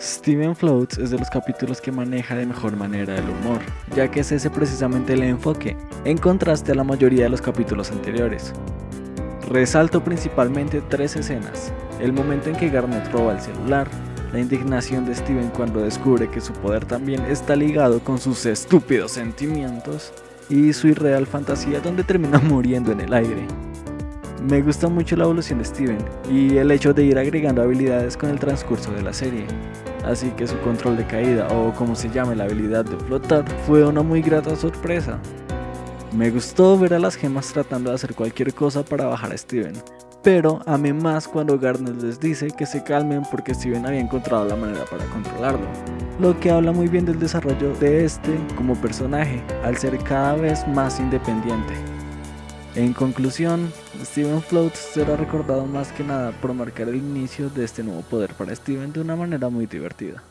Steven Floats es de los capítulos que maneja de mejor manera el humor, ya que es ese precisamente el enfoque, en contraste a la mayoría de los capítulos anteriores. Resalto principalmente tres escenas, el momento en que Garnet roba el celular, la indignación de Steven cuando descubre que su poder también está ligado con sus estúpidos sentimientos, y su irreal fantasía donde termina muriendo en el aire. Me gusta mucho la evolución de Steven y el hecho de ir agregando habilidades con el transcurso de la serie, así que su control de caída o como se llame la habilidad de flotar fue una muy grata sorpresa. Me gustó ver a las gemas tratando de hacer cualquier cosa para bajar a Steven, pero amé más cuando Garnet les dice que se calmen porque Steven había encontrado la manera para controlarlo, lo que habla muy bien del desarrollo de este como personaje, al ser cada vez más independiente. En conclusión, Steven Floats será recordado más que nada por marcar el inicio de este nuevo poder para Steven de una manera muy divertida.